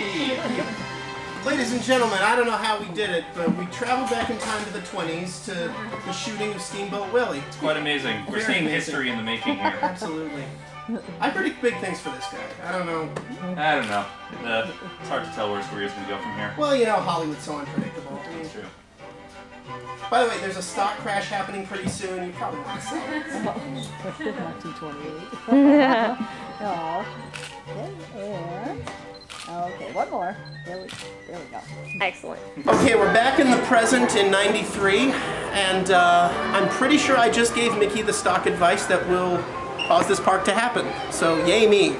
Mickey! Ladies and gentlemen, I don't know how we did it, but we traveled back in time to the 20s to the shooting of Steamboat Willie. It's quite amazing. We're Very seeing amazing. history in the making here. Absolutely. I predict big things for this guy. I don't know. I don't know. Uh, it's hard to tell where his career is gonna go from here. Well, you know, Hollywood's so unpredictable. I mean, It's true. by the way, there's a stock crash happening pretty soon. You probably want to sell it. 1928. oh. One more. There we, there we go. Excellent. Okay, we're back in the present in 93, and uh, I'm pretty sure I just gave Mickey the stock advice that will cause this park to happen. So, yay me.